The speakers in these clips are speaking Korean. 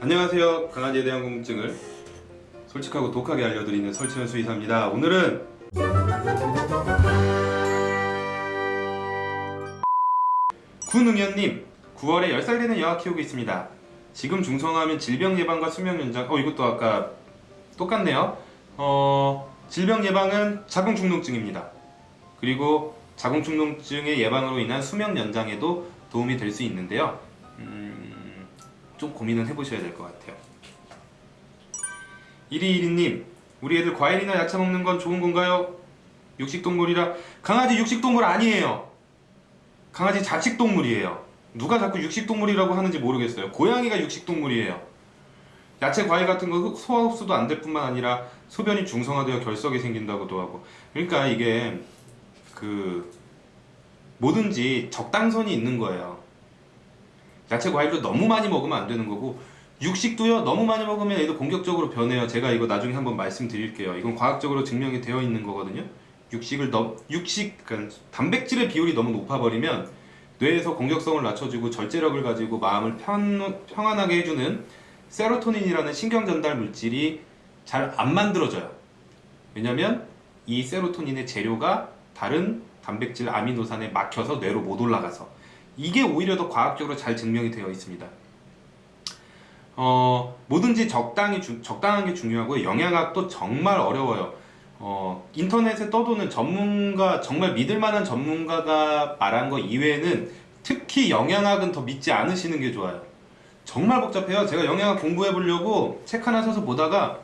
안녕하세요. 강아지에 대한 궁금증을 솔직하고 독하게 알려드리는 설치현 수의사입니다. 오늘은 군응현님 9월에 10살 되는 여아 키우고 있습니다. 지금 중성화하면 질병 예방과 수명 연장 어 이것도 아까 똑같네요. 어 질병 예방은 자궁 축농증입니다. 그리고 자궁 축농증의 예방으로 인한 수명 연장에도 도움이 될 수 있는데요. 음, 좀 고민은 해보셔야 될 것 같아요. 1212님, 우리 애들 과일이나 야채 먹는 건 좋은 건가요? 육식동물이라 강아지 육식동물 아니에요. 강아지 잡식동물이에요. 누가 자꾸 육식동물이라고 하는지 모르겠어요. 고양이가 육식동물이에요. 야채 과일 같은 거 흡- 소화 흡수도 안 될 뿐만 아니라 소변이 중성화되어 결석이 생긴다고도 하고 그러니까 이게 그 뭐든지 적당선이 있는 거예요. 야채 과일도 너무 많이 먹으면 안 되는 거고 육식도요 너무 많이 먹으면 얘도 공격적으로 변해요. 제가 이거 나중에 한번 말씀드릴게요. 이건 과학적으로 증명이 되어 있는 거거든요. 육식을 너무 육식 그러니까 단백질의 비율이 너무 높아버리면 뇌에서 공격성을 낮춰주고 절제력을 가지고 마음을 편, 평안하게 해주는 세로토닌이라는 신경 전달 물질이 잘 안 만들어져요. 왜냐면 이 세로토닌의 재료가 다른 단백질 아미노산에 막혀서 뇌로 못 올라가서 이게 오히려 더 과학적으로 잘 증명이 되어 있습니다. 어, 뭐든지 적당히 주- 적당한 게 중요하고요. 영양학도 정말 어려워요. 어, 인터넷에 떠도는 전문가 정말 믿을 만한 전문가가 말한 거 이외에는 특히 영양학은 더 믿지 않으시는 게 좋아요. 정말 복잡해요. 제가 영양학 공부해 보려고 책 하나 사서 보다가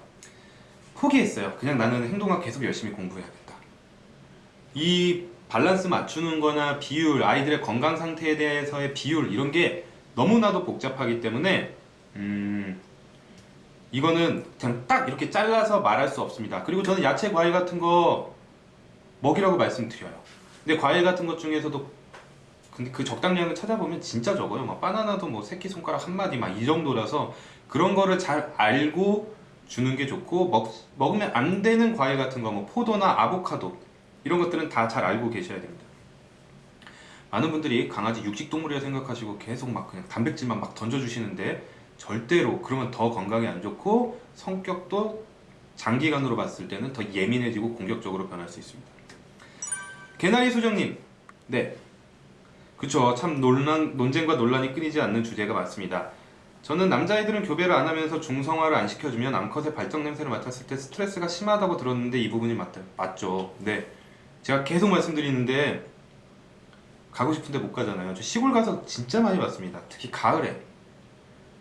포기했어요. 그냥 나는 행동학 계속 열심히 공부해야겠다. 이 밸런스 맞추는 거나 비율, 아이들의 건강 상태에 대해서의 비율 이런 게 너무나도 복잡하기 때문에 음, 이거는 그냥 딱 이렇게 잘라서 말할 수 없습니다. 그리고 저는 야채 과일 같은 거 먹이라고 말씀드려요. 근데 과일 같은 것 중에서도 근데 그 적당량을 찾아보면 진짜 적어요. 막 바나나도 뭐 새끼 손가락 한 마디 막 이 정도라서 그런 거를 잘 알고 주는 게 좋고 먹, 먹으면 안 되는 과일 같은 거 뭐 포도나 아보카도 이런 것들은 다 잘 알고 계셔야 됩니다. 많은 분들이 강아지 육식 동물이라 생각하시고 계속 막 그냥 단백질만 막 던져주시는데 절대로 그러면 더 건강에 안 좋고 성격도 장기간으로 봤을 때는 더 예민해지고 공격적으로 변할 수 있습니다. 개나리 소정님, 네, 그쵸. 참 논란, 논쟁과 논란이 끊이지 않는 주제가 맞습니다. 저는 남자아이들은 교배를 안 하면서 중성화를 안 시켜주면 암컷의 발정 냄새를 맡았을 때 스트레스가 심하다고 들었는데 이 부분이 맞다, 맞죠. 네. 제가 계속 말씀드리는데 가고 싶은데 못 가잖아요. 저 시골 가서 진짜 많이 봤습니다. 특히 가을에.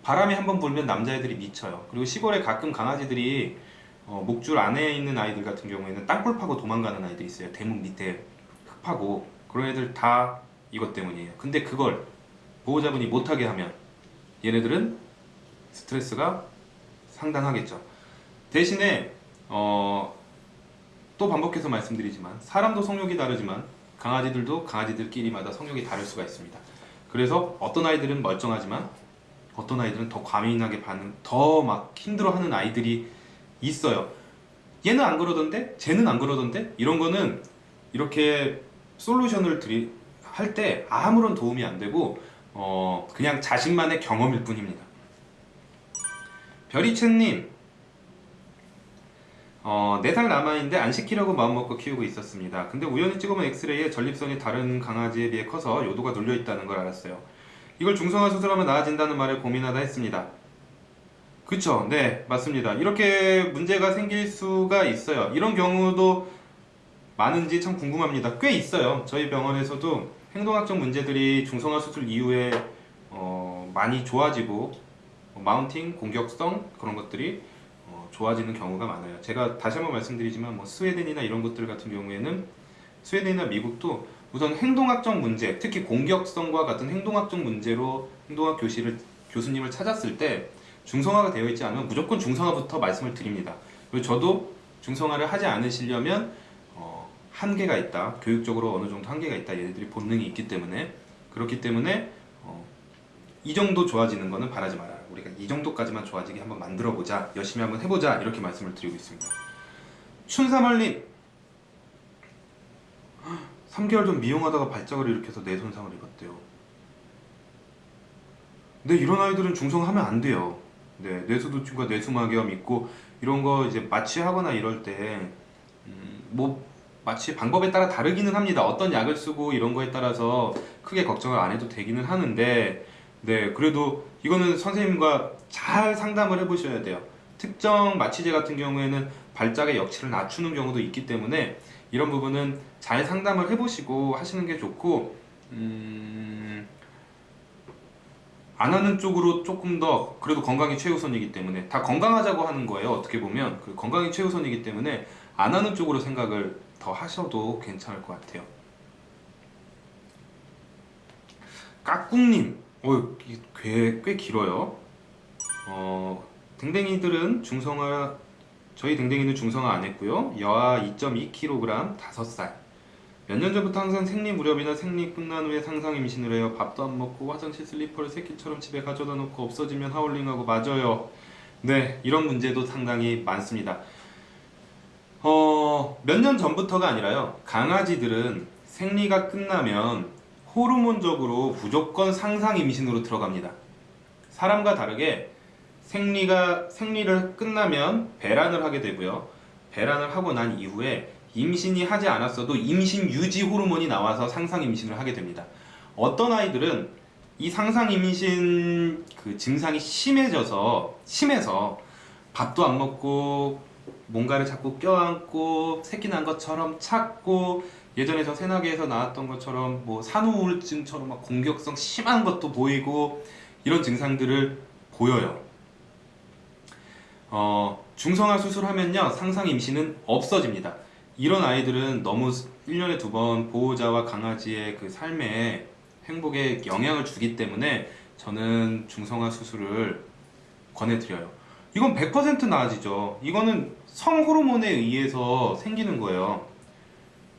바람이 한번 불면 남자애들이 미쳐요. 그리고 시골에 가끔 강아지들이 어, 목줄 안에 있는 아이들 같은 경우에는 땅굴 파고 도망가는 아이들이 있어요. 대문 밑에 흙 파고 그런 애들 다 이것 때문이에요. 근데 그걸 보호자분이 못하게 하면 얘네들은 스트레스가 상당하겠죠. 대신에 어, 또 반복해서 말씀드리지만 사람도 성욕이 다르지만 강아지들도 강아지들끼리마다 성욕이 다를 수가 있습니다. 그래서 어떤 아이들은 멀쩡하지만 어떤 아이들은 더 과민하게 반응, 더 막 힘들어하는 아이들이 있어요. 얘는 안 그러던데, 쟤는 안 그러던데 이런 거는 이렇게 솔루션을 드리 할 때 아무런 도움이 안 되고 어 그냥 자신만의 경험일 뿐입니다. 별이채님 어, 4살 남아있는데 안 시키려고 마음먹고 키우고 있었습니다. 근데 우연히 찍어본 엑스레이에 전립선이 다른 강아지에 비해 커서 요도가 눌려있다는 걸 알았어요. 이걸 중성화 수술하면 나아진다는 말을 고민하다 했습니다. 그쵸? 네, 맞습니다. 이렇게 문제가 생길 수가 있어요. 이런 경우도 많은지 참 궁금합니다. 꽤 있어요. 저희 병원에서도 행동학적 문제들이 중성화 수술 이후에 어, 많이 좋아지고 어, 마운팅, 공격성 그런 것들이 어, 좋아지는 경우가 많아요. 제가 다시 한번 말씀드리지만 뭐 스웨덴이나 이런 것들 같은 경우에는 스웨덴이나 미국도 우선 행동학적 문제, 특히 공격성과 같은 행동학적 문제로 행동학 교실을 교수님을 찾았을 때 중성화가 되어 있지 않으면 무조건 중성화부터 말씀을 드립니다. 그리고 저도 중성화를 하지 않으시려면 어, 한계가 있다. 교육적으로 어느 정도 한계가 있다. 얘네들이 본능이 있기 때문에 그렇기 때문에 어, 이 정도 좋아지는 거는 바라지 말아요. 우리가 이 정도까지만 좋아지게 한번 만들어 보자. 열심히 한번 해보자. 이렇게 말씀을 드리고 있습니다. 춘삼월님 3개월 전 미용하다가 발작을 일으켜서 뇌 손상을 입었대요. 근데 이런 아이들은 중성하면 안 돼요. 네, 뇌수도충과 뇌수막염 있고 이런 거 이제 마취하거나 이럴 때 음, 뭐 마취 방법에 따라 다르기는 합니다. 어떤 약을 쓰고 이런 거에 따라서 크게 걱정을 안 해도 되기는 하는데 네, 그래도 이거는 선생님과 잘 상담을 해 보셔야 돼요. 특정 마취제 같은 경우에는 발작의 역치를 낮추는 경우도 있기 때문에 이런 부분은 잘 상담을 해 보시고 하시는 게 좋고 음, 안 하는 쪽으로 조금 더 그래도 건강이 최우선이기 때문에 다 건강하자고 하는 거예요. 어떻게 보면 그 건강이 최우선이기 때문에 안 하는 쪽으로 생각을 더 하셔도 괜찮을 것 같아요. 까꿍님, 어, 꽤, 꽤 길어요. 어, 댕댕이들은 중성화, 저희 댕댕이는 중성화 안 했고요. 여아 2.2kg 5살. 몇 년 전부터 항상 생리 무렵이나 생리 끝난 후에 상상 임신을 해요. 밥도 안 먹고 화장실 슬리퍼를 새끼처럼 집에 가져다 놓고 없어지면 하울링하고 맞아요. 네, 이런 문제도 상당히 많습니다. 어, 몇 년 전부터가 아니라요. 강아지들은 생리가 끝나면 호르몬적으로 무조건 상상 임신으로 들어갑니다. 사람과 다르게 생리가 생리를 끝나면 배란을 하게 되고요. 배란을 하고 난 이후에 임신이 하지 않았어도 임신 유지 호르몬이 나와서 상상 임신을 하게 됩니다. 어떤 아이들은 이 상상 임신 그 증상이 심해져서 심해서 밥도 안 먹고 뭔가를 자꾸 껴안고 새끼 난 것처럼 찾고 예전에 저 새나개에서 나왔던 것처럼 뭐 산후 우울증처럼 막 공격성 심한 것도 보이고 이런 증상들을 보여요. 어, 중성화 수술하면요 상상 임신은 없어집니다. 이런 아이들은 너무 1년에 두 번 보호자와 강아지의 그 삶에 행복에 영향을 주기 때문에 저는 중성화 수술을 권해드려요. 이건 100% 나아지죠. 이거는 성호르몬에 의해서 생기는 거예요.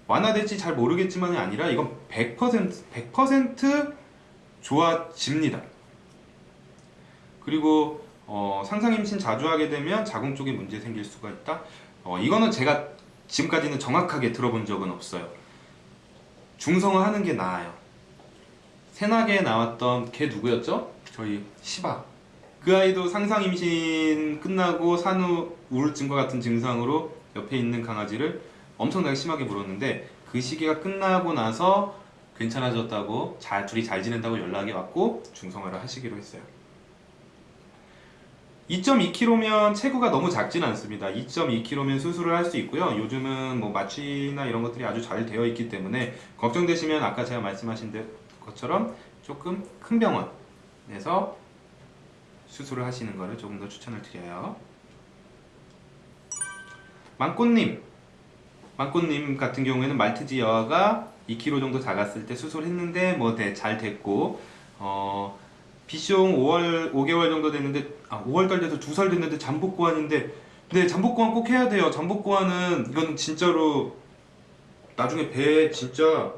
완화될지 잘 모르겠지만이 아니라 이건 100% 100% 좋아집니다. 그리고 어, 상상 임신 자주 하게 되면 자궁 쪽에 문제 생길 수가 있다. 어, 이거는 제가 지금까지는 정확하게 들어본 적은 없어요. 중성화 하는 게 나아요. 새나개에 나왔던 걔 누구였죠? 저희 시바. 그 아이도 상상 임신 끝나고 산후 우울증과 같은 증상으로 옆에 있는 강아지를 엄청나게 심하게 물었는데 그 시기가 끝나고 나서 괜찮아졌다고 잘 둘이 잘 지낸다고 연락이 왔고 중성화를 하시기로 했어요. 2.2kg면 체구가 너무 작진 않습니다. 2.2kg면 수술을 할 수 있고요. 요즘은 뭐 마취나 이런 것들이 아주 잘 되어 있기 때문에 걱정되시면 아까 제가 말씀하신 것처럼 조금 큰 병원에서 수술을 하시는 것을 조금 더 추천을 드려요. 망꽃님, 망꽃님 같은 경우에는 말티즈 여아가 2kg 정도 작았을 때 수술했는데 뭐 잘 됐고 어, 비숑 5월 5개월 정도 됐는데 아 5월달 돼서 2살 됐는데 잠복 고환인데 네 잠복 고환 꼭 해야 돼요. 잠복 고환은 이건 진짜로 나중에 배에 진짜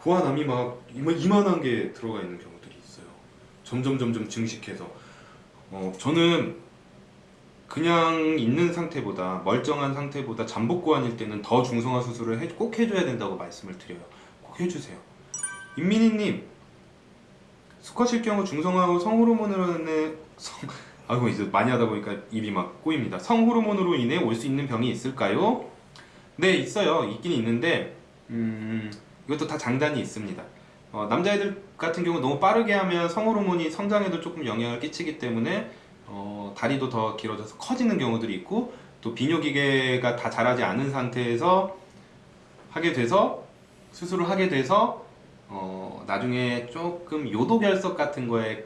고환암이 막 이마- 이만한 게 들어가 있는 경우들이 있어요. 점점 점점 증식해서 어 저는 그냥 있는 상태보다 멀쩡한 상태보다 잠복고환일 때는 더 중성화 수술을 해- 꼭 해줘야 된다고 말씀을 드려요. 꼭 해주세요. 임민희님 수컷일 경우 중성화 후 성호르몬으로 인해 성 아이고 이제 많이 하다 보니까 입이 막 꼬입니다. 성호르몬으로 인해 올 수 있는 병이 있을까요? 네 있어요. 있긴 있는데 음, 이것도 다 장단이 있습니다. 어, 남자애들 같은 경우 너무 빠르게 하면 성호르몬이 성장에도 조금 영향을 끼치기 때문에 어, 다리도 더 길어져서 커지는 경우들이 있고 또 비뇨기계가 다 자라지 않은 상태에서 하게 돼서 수술을 하게 돼서 어, 나중에 조금 요도결석 같은 거에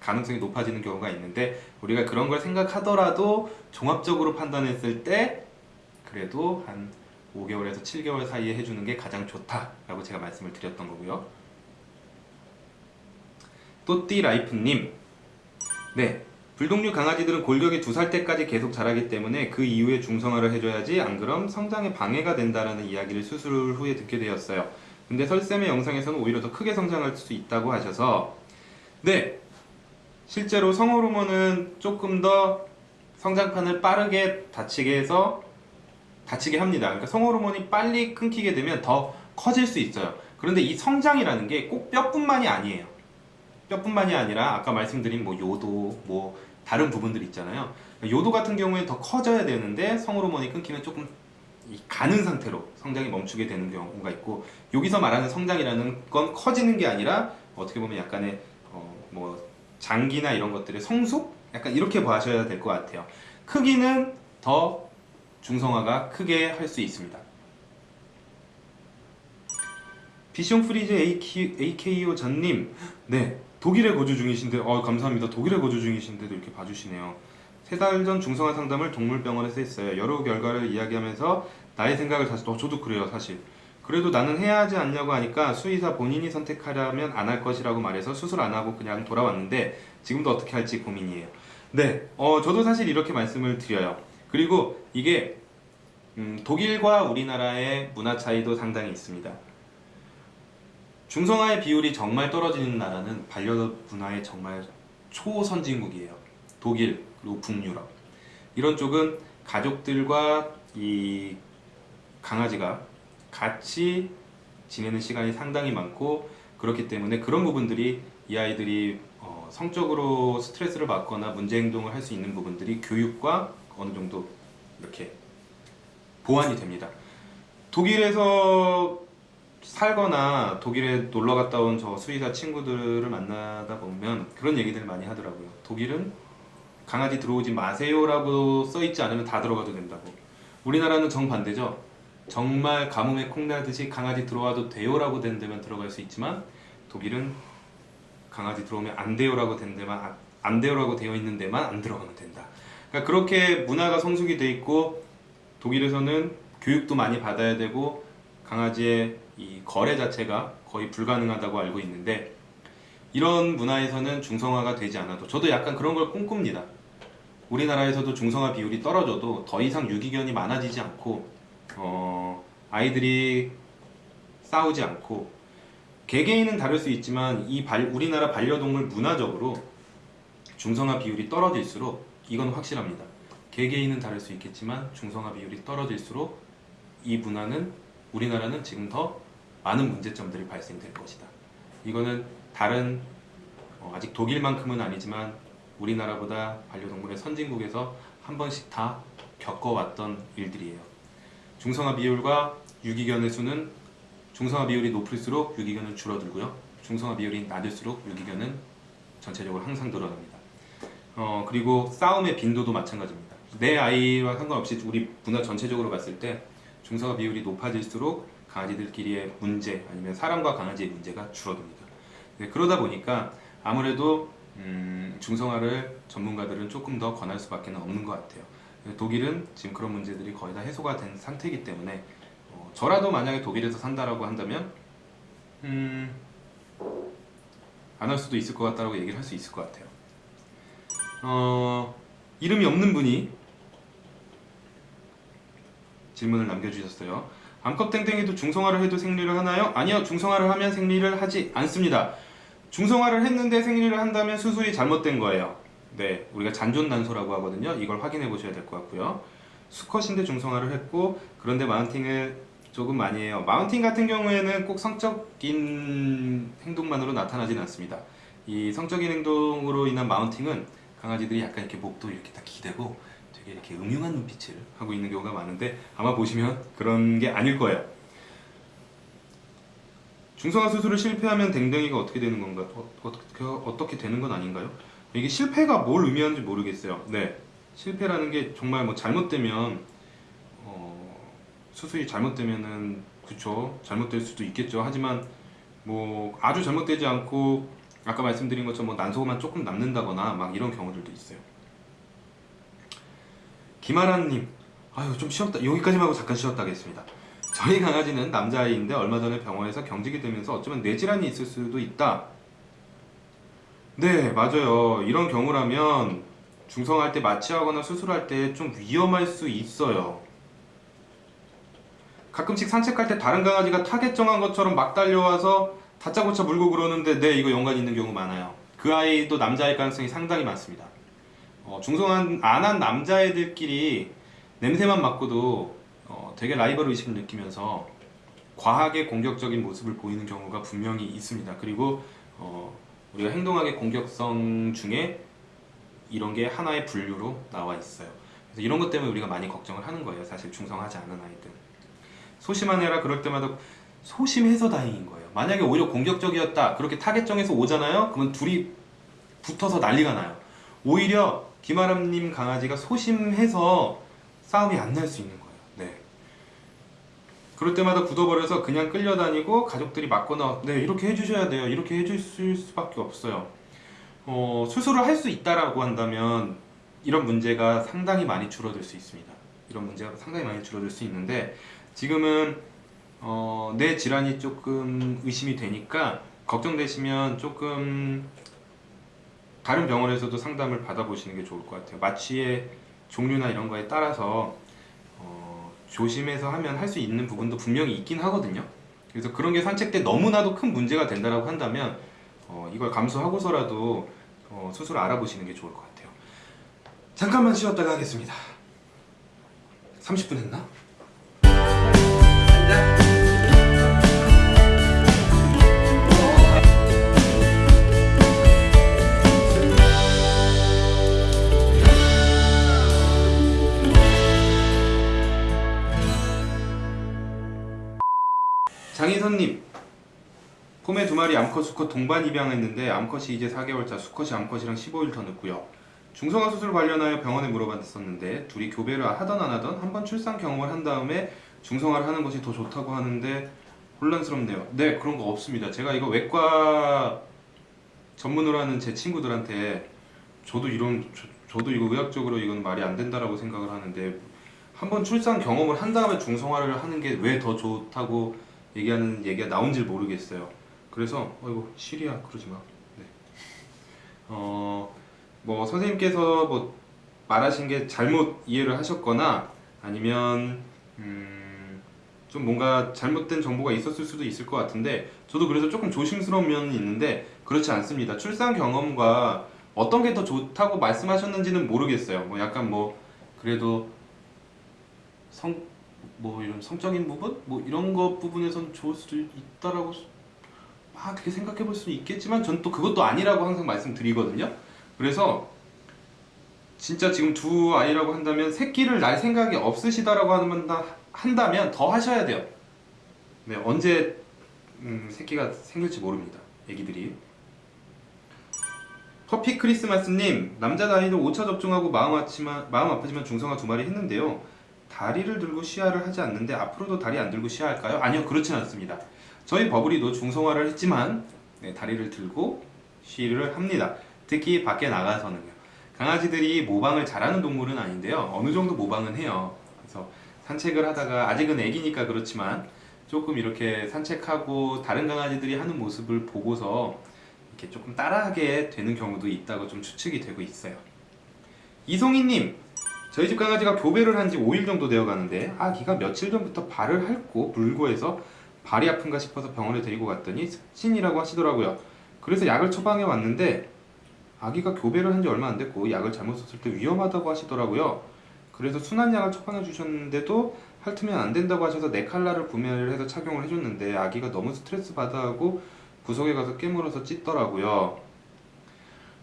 가능성이 높아지는 경우가 있는데 우리가 그런 걸 생각하더라도 종합적으로 판단했을 때 그래도 한 5개월에서 7개월 사이에 해주는 게 가장 좋다라고 제가 말씀을 드렸던 거고요. 또띠라이프님 네 불독류 강아지들은 골격이 두 살 때까지 계속 자라기 때문에 그 이후에 중성화를 해줘야지 안 그럼 성장에 방해가 된다는 이야기를 수술 후에 듣게 되었어요. 근데 설쌤의 영상에서는 오히려 더 크게 성장할 수 있다고 하셔서 네 실제로 성호르몬은 조금 더 성장판을 빠르게 닫히게 해서 닫히게 합니다. 그러니까 성호르몬이 빨리 끊기게 되면 더 커질 수 있어요. 그런데 이 성장이라는 게 꼭 뼈뿐만이 아니에요. 뼈뿐만이 아니라 아까 말씀드린 뭐 요도, 뭐 다른 부분들 있잖아요. 요도 같은 경우에 더 커져야 되는데 성호르몬이 끊기면 조금 이 가는 상태로 성장이 멈추게 되는 경우가 있고 여기서 말하는 성장이라는 건 커지는 게 아니라 어떻게 보면 약간의 어, 뭐 장기나 이런 것들의 성숙 약간 이렇게 봐셔야 될 것 같아요. 크기는 더 중성화가 크게 할 수 있습니다. 비숑 프리즈 AK, AKO 전님, 네 독일에 거주 중이신데, 어 감사합니다. 독일에 거주 중이신데도 이렇게 봐주시네요. 세 달 전 중성화 상담을 동물병원에서 했어요. 여러 결과를 이야기하면서 나의 생각을 다시, 어 저도 그래요 사실. 그래도 나는 해야 하지 않냐고 하니까 수의사 본인이 선택하려면 안 할 것이라고 말해서 수술 안 하고 그냥 돌아왔는데 지금도 어떻게 할지 고민이에요. 네, 어 저도 사실 이렇게 말씀을 드려요. 그리고 이게 음, 독일과 우리나라의 문화 차이도 상당히 있습니다. 중성화의 비율이 정말 떨어지는 나라는 반려문화의 정말 초선진국이에요. 독일 그리고 북유럽 이런 쪽은 가족들과 이 강아지가 같이 지내는 시간이 상당히 많고 그렇기 때문에 그런 부분들이 이 아이들이 어, 성적으로 스트레스를 받거나 문제 행동을 할 수 있는 부분들이 교육과 어느 정도 이렇게 보완이 됩니다. 독일에서 살거나 독일에 놀러 갔다 온 저 수의사 친구들을 만나다 보면 그런 얘기들 많이 하더라고요. 독일은 강아지 들어오지 마세요라고 써 있지 않으면 다 들어가도 된다고. 우리나라는 정반대죠. 정말 가뭄에 콩나듯이 강아지 들어와도 돼요라고 된 데만 들어갈 수 있지만 독일은 강아지 들어오면 안 돼요라고 된 데만 아- 안 돼요라고 되어 있는 데만 안 들어가면 된다. 그러니까 그렇게 문화가 성숙이 돼 있고 독일에서는 교육도 많이 받아야 되고 강아지의 이 거래 자체가 거의 불가능하다고 알고 있는데 이런 문화에서는 중성화가 되지 않아도 저도 약간 그런 걸 꿈꿉니다. 우리나라에서도 중성화 비율이 떨어져도 더 이상 유기견이 많아지지 않고 어, 아이들이 싸우지 않고 개개인은 다를 수 있지만 이 발- 우리나라 반려동물 문화적으로 중성화 비율이 떨어질수록 이건 확실합니다. 개개인은 다를 수 있겠지만 중성화 비율이 떨어질수록 이 문화는 우리나라는 지금 더 많은 문제점들이 발생될 것이다. 이거는 다른 어, 아직 독일만큼은 아니지만 우리나라보다 반려동물의 선진국에서 한 번씩 다 겪어왔던 일들이에요. 중성화 비율과 유기견의 수는 중성화 비율이 높을수록 유기견은 줄어들고요. 중성화 비율이 낮을수록 유기견은 전체적으로 항상 늘어납니다. 어, 그리고 싸움의 빈도도 마찬가지입니다. 내 아이와 상관없이 우리 문화 전체적으로 봤을 때 중성화 비율이 높아질수록 강아지들끼리의 문제 아니면 사람과 강아지의 문제가 줄어듭니다. 네, 그러다 보니까 아무래도 음, 중성화를 전문가들은 조금 더 권할 수밖에 없는 것 같아요. 네, 독일은 지금 그런 문제들이 거의 다 해소가 된 상태이기 때문에 어, 저라도 만약에 독일에서 산다라고 한다면 음, 안 할 수도 있을 것 같다라고 얘기를 할 수 있을 것 같아요. 어, 이름이 없는 분이 질문을 남겨주셨어요. 암컷 땡땡이도 중성화를 해도 생리를 하나요? 아니요, 중성화를 하면 생리를 하지 않습니다. 중성화를 했는데 생리를 한다면 수술이 잘못된 거예요. 네, 우리가 잔존단소라고 하거든요. 이걸 확인해 보셔야 될 것 같고요. 수컷인데 중성화를 했고 그런데 마운팅을 조금 많이 해요. 마운팅 같은 경우에는 꼭 성적인 행동만으로 나타나지는 않습니다. 이 성적인 행동으로 인한 마운팅은 강아지들이 약간 이렇게 목도 이렇게 딱 기대고 되게 이렇게 음흉한 눈빛을 하고 있는 경우가 많은데 아마 보시면 그런 게 아닐 거예요. 중성화 수술을 실패하면 댕댕이가 어떻게 되는 건가? 어, 어떻게 어떻게 되는 건 아닌가요? 이게 실패가 뭘 의미하는지 모르겠어요. 네, 실패라는 게 정말 뭐 잘못되면 어, 수술이 잘못되면은 그쵸 잘못될 수도 있겠죠. 하지만 뭐 아주 잘못되지 않고 아까 말씀드린 것처럼 뭐 난소만 조금 남는다거나 막 이런 경우들도 있어요. 김아란님, 아유 좀 쉬었다 여기까지만 하고 잠깐 쉬었다 하겠습니다. 저희 강아지는 남자아이인데 얼마 전에 병원에서 경직이 되면서 어쩌면 뇌질환이 있을 수도 있다. 네, 맞아요. 이런 경우라면 중성할 때 마취하거나 수술할 때 좀 위험할 수 있어요. 가끔씩 산책할 때 다른 강아지가 타겟 정한 것처럼 막 달려와서 다짜고짜 물고 그러는데 네, 이거 연관 있는 경우 많아요. 그 아이도 남자일 가능성이 상당히 많습니다. 어, 중성화 안 한 남자애들끼리 냄새만 맡고도 어, 되게 라이벌 의식을 느끼면서 과하게 공격적인 모습을 보이는 경우가 분명히 있습니다. 그리고 어, 우리가 행동학의 공격성 중에 이런 게 하나의 분류로 나와 있어요. 그래서 이런 것 때문에 우리가 많이 걱정을 하는 거예요. 사실 중성화하지 않은 아이들. 소심한 애라 그럴 때마다 소심해서 다행인 거예요. 만약에 오히려 공격적이었다 그렇게 타겟 정해서 오잖아요. 그러면 둘이 붙어서 난리가 나요. 오히려 김아람님 강아지가 소심해서 싸움이 안 날 수 있는 거예요. 네. 그럴 때마다 굳어버려서 그냥 끌려다니고 가족들이 막거나 네 이렇게 해주셔야 돼요. 이렇게 해주실 수밖에 없어요. 어, 수술을 할 수 있다라고 한다면 이런 문제가 상당히 많이 줄어들 수 있습니다. 이런 문제가 상당히 많이 줄어들 수 있는데 지금은 어, 뇌 질환이 조금 의심이 되니까 걱정되시면 조금 다른 병원에서도 상담을 받아보시는 게 좋을 것 같아요. 마취의 종류나 이런 거에 따라서 어, 조심해서 하면 할 수 있는 부분도 분명히 있긴 하거든요. 그래서 그런 게 산책 때 너무나도 큰 문제가 된다라고 한다면 어, 이걸 감수하고서라도 어, 수술을 알아보시는 게 좋을 것 같아요. 잠깐만 쉬었다가 하겠습니다. 30분 했나? 마리 암컷 수컷 동반 입양했는데 암컷이 이제 4개월차 수컷이 암컷이랑 15일 더 늦고요. 중성화 수술 관련하여 병원에 물어봤었는데 둘이 교배를 하던 안 하던 한번 출산 경험을 한 다음에 중성화를 하는 것이 더 좋다고 하는데 혼란스럽네요. 네 그런 거 없습니다. 제가 이거 외과 전문으로 하는 제 친구들한테 저도 이런 저, 도 이거 의학적으로 이건 말이 안 된다라고 생각을 하는데 한번 출산 경험을 한 다음에 중성화를 하는 게 왜 더 좋다고 얘기하는 얘기가 나온지 모르겠어요. 그래서 어이구 시리야 그러지 마. 네. 어 뭐 선생님께서 뭐 말하신 게 잘못 이해를 하셨거나 아니면 음, 좀 뭔가 잘못된 정보가 있었을 수도 있을 것 같은데 저도 그래서 조금 조심스러운 면이 있는데 그렇지 않습니다. 출산 경험과 어떤 게 더 좋다고 말씀하셨는지는 모르겠어요. 뭐 약간 뭐 그래도 성 뭐 이런 성적인 부분 뭐 이런 것 부분에선 좋을 수도 있다라고 막 그렇게 생각해 볼 수도 있겠지만 전 또 그것도 아니라고 항상 말씀드리거든요. 그래서 진짜 지금 두 아이라고 한다면 새끼를 날 생각이 없으시다라고 한다면 더 하셔야 돼요. 네, 언제 음, 새끼가 생길지 모릅니다. 애기들이. 커피 크리스마스님 남자 나이도 5차 접종하고 마음 아프지만, 마음 아프지만 중성화 두 마리 했는데요. 다리를 들고 시야를 하지 않는데 앞으로도 다리 안 들고 시야할까요? 아니요 그렇진 않습니다. 저희 버블이도 중성화를 했지만 네, 다리를 들고 시를 합니다. 특히 밖에 나가서는요. 강아지들이 모방을 잘하는 동물은 아닌데요. 어느 정도 모방은 해요. 그래서 산책을 하다가 아직은 애기니까 그렇지만 조금 이렇게 산책하고 다른 강아지들이 하는 모습을 보고서 이렇게 조금 따라하게 되는 경우도 있다고 좀 추측이 되고 있어요. 이송이님 저희 집 강아지가 교배를 한 지 5일 정도 되어 가는데 아기가 며칠 전부터 발을 핥고 물고 해서 발이 아픈가 싶어서 병원에 데리고 갔더니 습진이라고 하시더라고요. 그래서 약을 처방해 왔는데 아기가 교배를 한 지 얼마 안 됐고 약을 잘못 썼을 때 위험하다고 하시더라고요. 그래서 순한 약을 처방해 주셨는데도 핥으면 안 된다고 하셔서 네칼라를 구매를 해서 착용을 해줬는데 아기가 너무 스트레스 받아하고 구석에 가서 깨물어서 찢더라고요.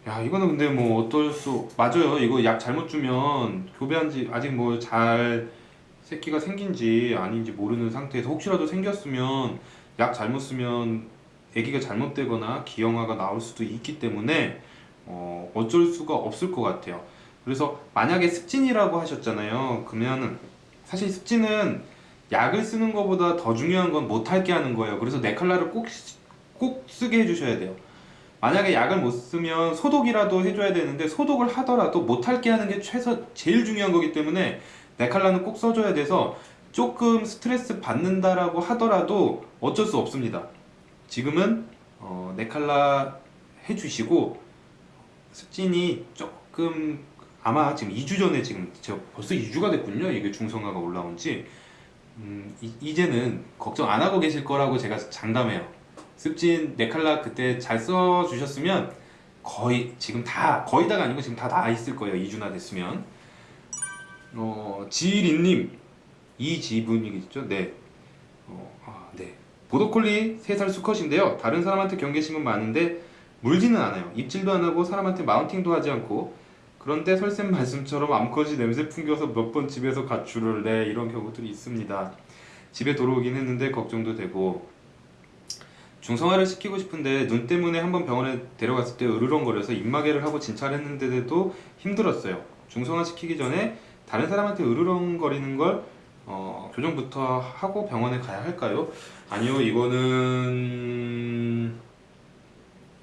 야 이거는 근데 뭐 어떨 수 맞아요 이거 약 잘못 주면 교배한지 아직 뭐 잘 새끼가 생긴지 아닌지 모르는 상태에서 혹시라도 생겼으면 약 잘못 쓰면 아기가 잘못되거나 기형아가 나올 수도 있기 때문에 어, 어쩔 수가 없을 것 같아요. 그래서 만약에 습진이라고 하셨잖아요. 그러면은 사실 습진은 약을 쓰는 것보다 더 중요한 건 못할게 하는 거예요. 그래서 네칼라를 꼭, 꼭 쓰게 해주셔야 돼요. 만약에 약을 못 쓰면 소독이라도 해줘야 되는데 소독을 하더라도 못할게 하는 게 최소 제일 중요한 거기 때문에 네칼라는 꼭 써줘야 돼서 조금 스트레스 받는다라고 하더라도 어쩔 수 없습니다. 지금은 어, 네칼라 해주시고 습진이 조금 아마 지금 2주 전에 지금 벌써 2주가 됐군요. 이게 중성화가 올라온지 음, 이, 이제는 걱정 안 하고 계실 거라고 제가 장담해요. 습진 네칼라 그때 잘 써주셨으면 거의 지금 다 거의 다가 아니고 지금 다 나와 있을 거예요 2주나 됐으면 어, 지린님 이지분이겠죠? 네. 어, 아, 네. 보더콜리 3살 수컷인데요 다른 사람한테 경계심은 많은데 물지는 않아요 입질도 안 하고 사람한테 마운팅도 하지 않고 그런데 설쌤 말씀처럼 암컷이 냄새 풍겨서 몇 번 집에서 가출을 내 이런 경우들이 있습니다. 집에 들어오긴 했는데 걱정도 되고 중성화를 시키고 싶은데 눈 때문에 한번 병원에 데려갔을 때 으르렁거려서 입마개를 하고 진찰했는데도 힘들었어요. 중성화 시키기 전에 다른 사람한테 으르렁거리는 걸 어, 교정부터 하고 병원에 가야 할까요? 아니요, 이거는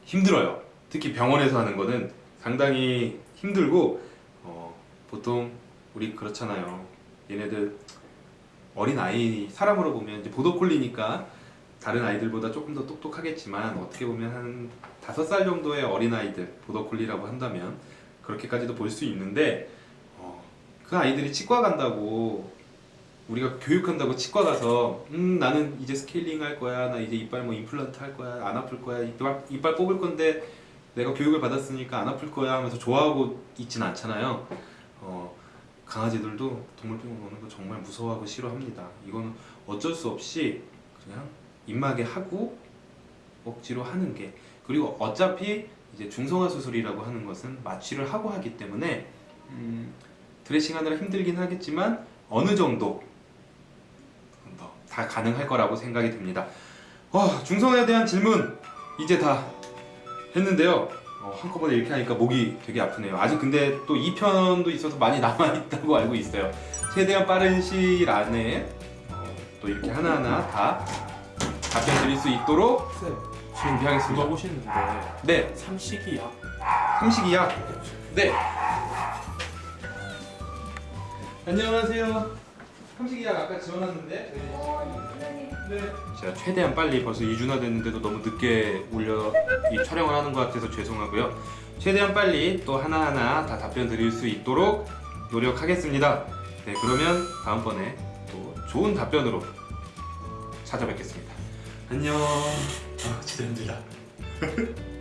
힘들어요. 특히 병원에서 하는 거는 상당히 힘들고 어, 보통 우리 그렇잖아요. 얘네들 어린 아이 사람으로 보면 이제 보더콜리니까 다른 아이들보다 조금 더 똑똑하겠지만 어떻게 보면 한 다섯 살 정도의 어린 아이들 보더콜리라고 한다면 그렇게까지도 볼 수 있는데 어, 그 아이들이 치과 간다고 우리가 교육한다고 치과 가서 음 나는 이제 스케일링 할 거야 나 이제 이빨 뭐 임플란트 할 거야 안 아플 거야 이빨, 이빨 뽑을 건데 내가 교육을 받았으니까 안 아플 거야 하면서 좋아하고 있진 않잖아요. 어, 강아지들도 동물병원 오는 거 정말 무서워하고 싫어합니다. 이거는 어쩔 수 없이 그냥 입마개 하고 억지로 하는 게 그리고 어차피 이제 중성화 수술이라고 하는 것은 마취를 하고 하기 때문에 음, 드레싱 하느라 힘들긴 하겠지만 어느 정도 더다 가능할 거라고 생각이 듭니다. 와 중성화에 대한 질문 이제 다 했는데요. 어, 한꺼번에 이렇게 하니까 목이 되게 아프네요. 아직 근데 또 2편도 있어서 많이 남아 있다고 알고 있어요. 최대한 빠른 시일 안에 어, 또 이렇게 하나하나 다 답변 드릴 수 있도록 쌤, 준비하겠습니다. 물어보시는데 네, 삼식이야. 삼식이야. 네. 안녕하세요. 삼식이야 아까 지원했는데. 네. 제가 최대한 빨리 벌써 2주나 됐는데도 너무 늦게 올려 이 촬영을 하는 것 같아서 죄송하고요. 최대한 빨리 또 하나하나 다 답변 드릴 수 있도록 노력하겠습니다. 네, 그러면 다음번에 또 좋은 답변으로 찾아뵙겠습니다. 안녕. 아, 진짜 힘들다.